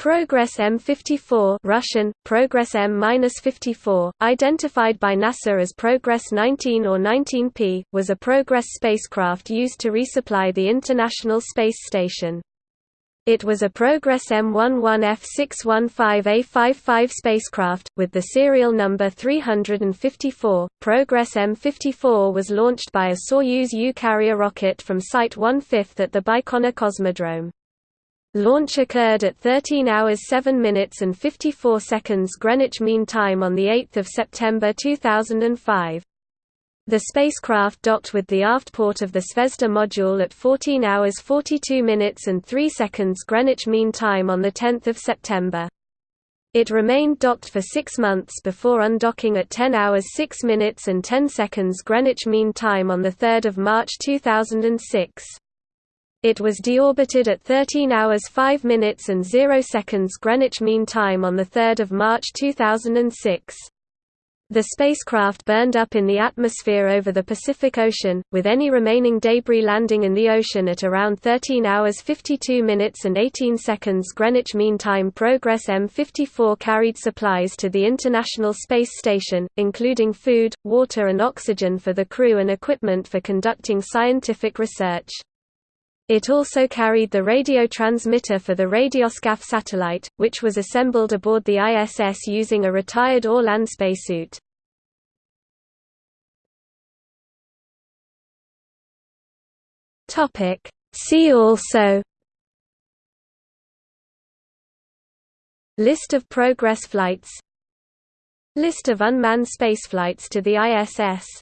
Progress M54 Russian, Progress M-54, identified by NASA as Progress 19 or 19P, was a Progress spacecraft used to resupply the International Space Station. It was a Progress M11F615A55 spacecraft, with the serial number 354. Progress M54 was launched by a Soyuz U carrier rocket from Site 1/5 at the Baikonur Cosmodrome. Launch occurred at 13 hours 7 minutes and 54 seconds Greenwich Mean Time on 8 September 2005. The spacecraft docked with the aft port of the Zvezda module at 14 hours 42 minutes and 3 seconds Greenwich Mean Time on 10 September. It remained docked for six months before undocking at 10 hours 6 minutes and 10 seconds Greenwich Mean Time on 3 March 2006. It was deorbited at 13 hours 5 minutes and 0 seconds Greenwich Mean Time on 3 March 2006. The spacecraft burned up in the atmosphere over the Pacific Ocean, with any remaining debris landing in the ocean at around 13 hours 52 minutes and 18 seconds Greenwich Mean Time. Progress M54 carried supplies to the International Space Station, including food, water and oxygen for the crew and equipment for conducting scientific research. It also carried the radio transmitter for the Radioskaf satellite, which was assembled aboard the ISS using a retired Orlan spacesuit. See also List of Progress flights List of unmanned spaceflights to the ISS